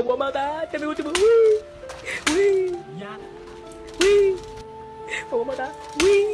Agua matar, ya mi último. Wee, wee, Ya. uy. Agua matar. Uy, Wee.